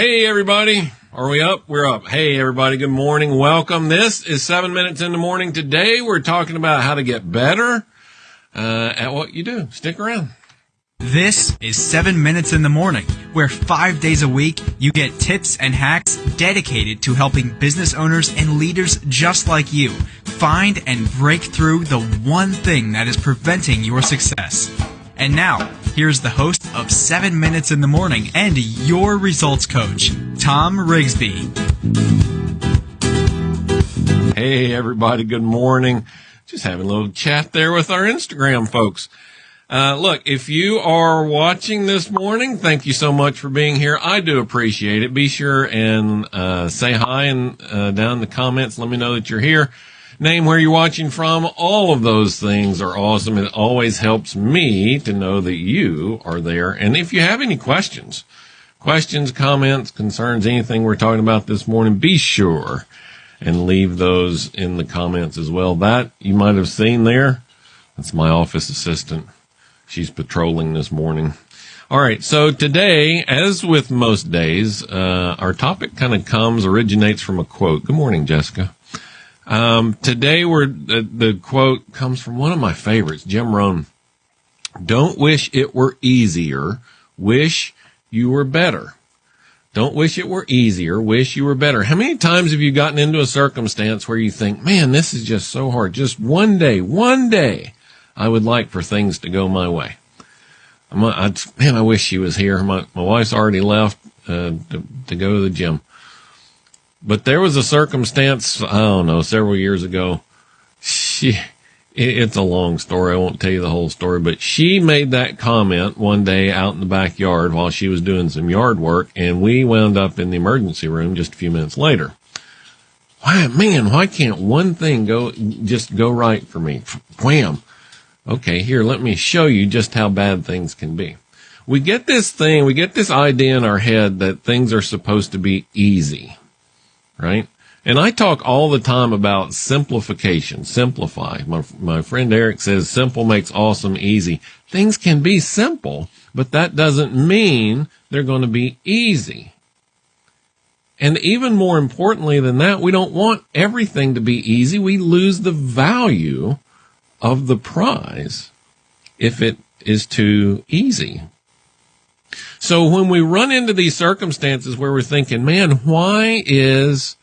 Hey, everybody. Are we up? We're up. Hey, everybody. Good morning. Welcome. This is seven minutes in the morning. Today, we're talking about how to get better uh, at what you do. Stick around. This is 7 Minutes in the Morning, where five days a week you get tips and hacks dedicated to helping business owners and leaders just like you find and break through the one thing that is preventing your success. And now, here's the host of 7 Minutes in the Morning and your results coach, Tom Rigsby. Hey, everybody. Good morning. Just having a little chat there with our Instagram folks. Uh, look, if you are watching this morning, thank you so much for being here. I do appreciate it. Be sure and uh, say hi and uh, down in the comments. Let me know that you're here. Name where you're watching from. All of those things are awesome. It always helps me to know that you are there. And if you have any questions, questions, comments, concerns, anything we're talking about this morning, be sure and leave those in the comments as well. That you might have seen there. That's my office assistant she's patrolling this morning. All right. So today, as with most days, uh, our topic kind of comes, originates from a quote. Good morning, Jessica. Um, today we're, the, the quote comes from one of my favorites, Jim Rohn. Don't wish it were easier. Wish you were better. Don't wish it were easier. Wish you were better. How many times have you gotten into a circumstance where you think, man, this is just so hard. Just one day, one day I would like for things to go my way. I'm, I, man, I wish she was here. My, my wife's already left uh, to, to go to the gym. But there was a circumstance, I don't know, several years ago. She, it's a long story. I won't tell you the whole story, but she made that comment one day out in the backyard while she was doing some yard work, and we wound up in the emergency room just a few minutes later. Why, man, why can't one thing go, just go right for me? Wham. Okay, here, let me show you just how bad things can be. We get this thing, we get this idea in our head that things are supposed to be easy, right? And I talk all the time about simplification, simplify. My, my friend Eric says simple makes awesome easy. Things can be simple, but that doesn't mean they're going to be easy. And even more importantly than that, we don't want everything to be easy. We lose the value of the prize if it is too easy. So when we run into these circumstances where we're thinking, man, why is,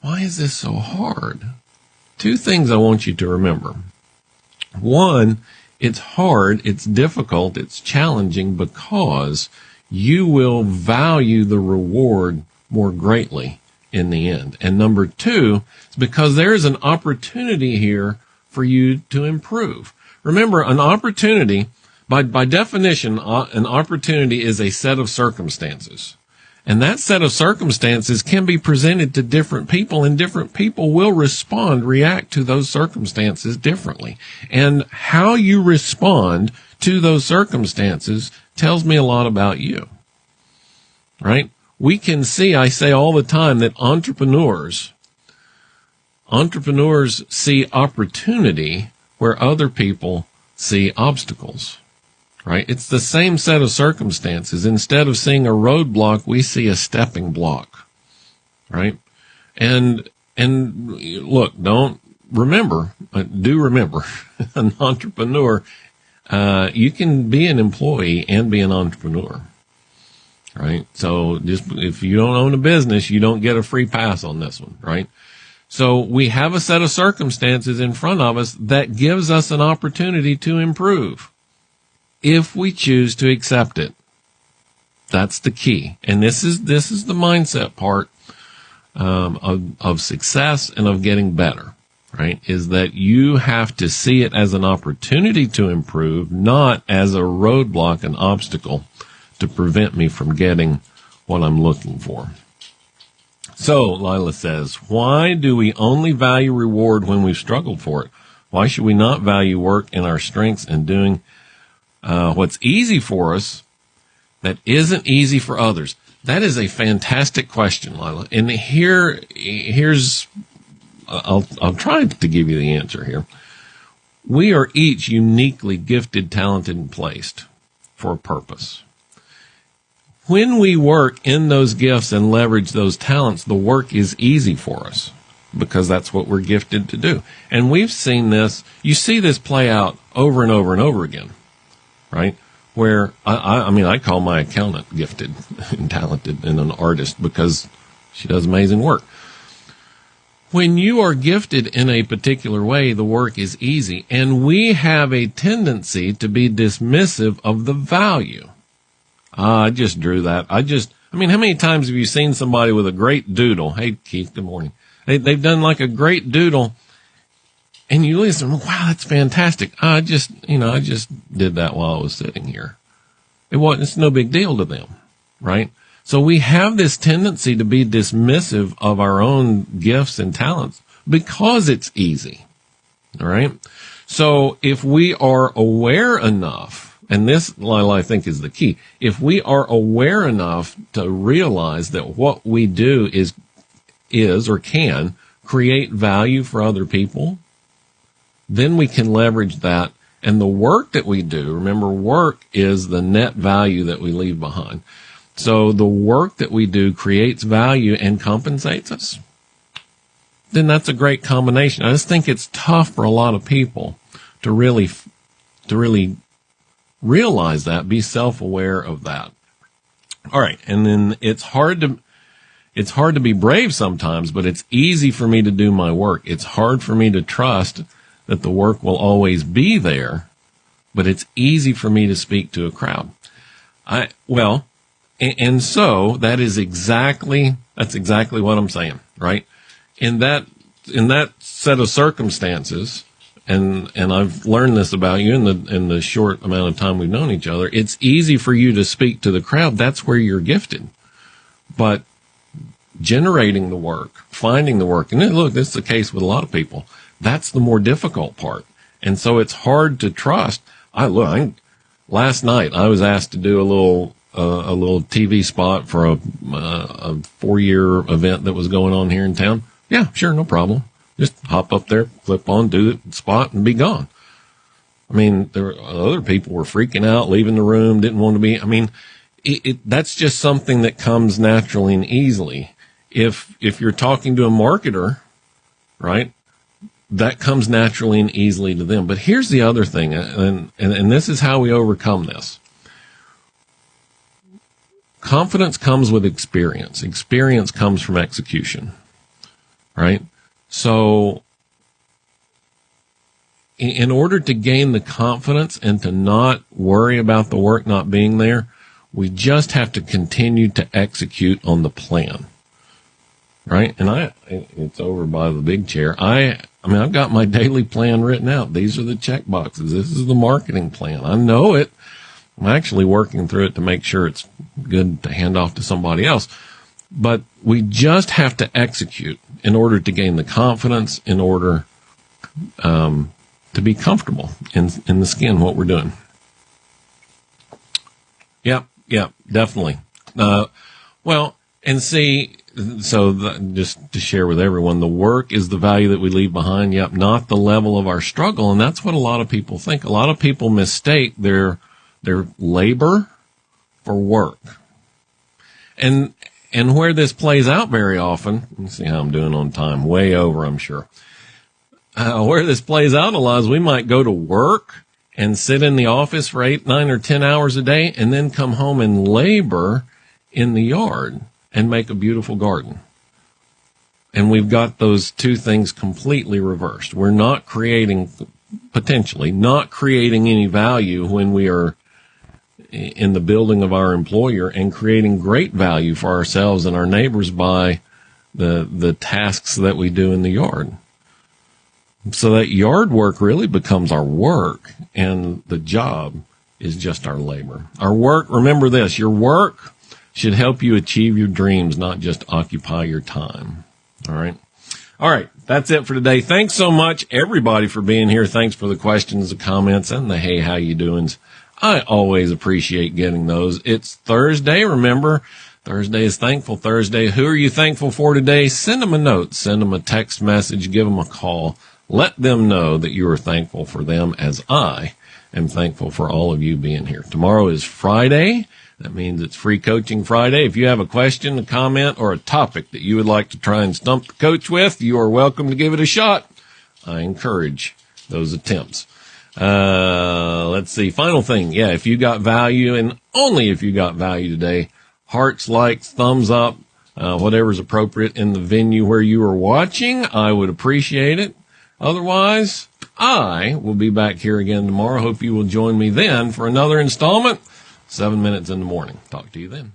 why is this so hard? Two things I want you to remember. One, it's hard, it's difficult, it's challenging because you will value the reward more greatly in the end. And number two, it's because there's an opportunity here for you to improve. Remember, an opportunity, by, by definition, uh, an opportunity is a set of circumstances. And that set of circumstances can be presented to different people and different people will respond, react to those circumstances differently. And how you respond to those circumstances tells me a lot about you. Right? We can see, I say all the time that entrepreneurs entrepreneurs see opportunity where other people see obstacles, right? It's the same set of circumstances. Instead of seeing a roadblock, we see a stepping block, right? And, and look, don't remember, do remember an entrepreneur, uh, you can be an employee and be an entrepreneur. Right. So just if you don't own a business, you don't get a free pass on this one. Right. So we have a set of circumstances in front of us that gives us an opportunity to improve if we choose to accept it. That's the key. And this is, this is the mindset part, um, of, of success and of getting better, right? Is that you have to see it as an opportunity to improve, not as a roadblock, an obstacle to prevent me from getting what I'm looking for. So, Lila says, why do we only value reward when we've struggled for it? Why should we not value work in our strengths and doing uh, what's easy for us that isn't easy for others? That is a fantastic question, Lila. And here, here's, I'll, I'll try to give you the answer here. We are each uniquely gifted, talented, and placed for a purpose when we work in those gifts and leverage those talents, the work is easy for us because that's what we're gifted to do. And we've seen this, you see this play out over and over and over again, right? Where I, I, mean, I call my accountant gifted and talented and an artist because she does amazing work. When you are gifted in a particular way, the work is easy. And we have a tendency to be dismissive of the value. Uh, I just drew that. I just, I mean, how many times have you seen somebody with a great doodle? Hey, Keith, good morning. They, they've done like a great doodle and you listen, wow, that's fantastic. I just, you know, I just did that while I was sitting here. It wasn't, it's no big deal to them, right? So we have this tendency to be dismissive of our own gifts and talents because it's easy. All right. So if we are aware enough, and this, Lila, I think is the key. If we are aware enough to realize that what we do is, is or can create value for other people, then we can leverage that. And the work that we do, remember work is the net value that we leave behind. So the work that we do creates value and compensates us. Then that's a great combination. I just think it's tough for a lot of people to really, to really realize that, be self-aware of that. All right. And then it's hard to, it's hard to be brave sometimes, but it's easy for me to do my work. It's hard for me to trust that the work will always be there, but it's easy for me to speak to a crowd. I, well, and, so that is exactly, that's exactly what I'm saying, right? In that, in that set of circumstances, and and I've learned this about you in the in the short amount of time we've known each other. It's easy for you to speak to the crowd. That's where you're gifted. But generating the work, finding the work, and look, this is the case with a lot of people. That's the more difficult part, and so it's hard to trust. I look. I, last night I was asked to do a little uh, a little TV spot for a, uh, a four year event that was going on here in town. Yeah, sure, no problem. Just hop up there, flip on, do the spot, and be gone. I mean, there were, other people were freaking out, leaving the room, didn't want to be. I mean, it, it, that's just something that comes naturally and easily. If if you're talking to a marketer, right, that comes naturally and easily to them. But here's the other thing, uh, and and, and this is how we overcome this. Confidence comes with experience. Experience comes from execution, right? So, in order to gain the confidence and to not worry about the work not being there, we just have to continue to execute on the plan. Right? And I, it's over by the big chair. I, I mean, I've got my daily plan written out. These are the check boxes. This is the marketing plan. I know it. I'm actually working through it to make sure it's good to hand off to somebody else. But we just have to execute in order to gain the confidence, in order um, to be comfortable in in the skin what we're doing. Yep, yep, definitely. Uh, well, and see, so the, just to share with everyone, the work is the value that we leave behind. Yep, not the level of our struggle, and that's what a lot of people think. A lot of people mistake their their labor for work, and and where this plays out very often, let's see how I'm doing on time, way over, I'm sure. Uh, where this plays out a lot is we might go to work and sit in the office for eight, nine, or 10 hours a day and then come home and labor in the yard and make a beautiful garden. And we've got those two things completely reversed. We're not creating, potentially, not creating any value when we are in the building of our employer and creating great value for ourselves and our neighbors by the the tasks that we do in the yard. So that yard work really becomes our work and the job is just our labor. Our work, remember this, your work should help you achieve your dreams, not just occupy your time. All right. All right. That's it for today. Thanks so much everybody for being here. Thanks for the questions, the comments and the hey, how you doings. I always appreciate getting those. It's Thursday. Remember, Thursday is Thankful Thursday. Who are you thankful for today? Send them a note, send them a text message, give them a call. Let them know that you are thankful for them as I am thankful for all of you being here. Tomorrow is Friday. That means it's free coaching Friday. If you have a question, a comment, or a topic that you would like to try and stump the coach with, you are welcome to give it a shot. I encourage those attempts. Uh, let's see. Final thing. Yeah. If you got value and only if you got value today, hearts, likes, thumbs up, uh, whatever's appropriate in the venue where you are watching, I would appreciate it. Otherwise, I will be back here again tomorrow. Hope you will join me then for another installment, seven minutes in the morning. Talk to you then.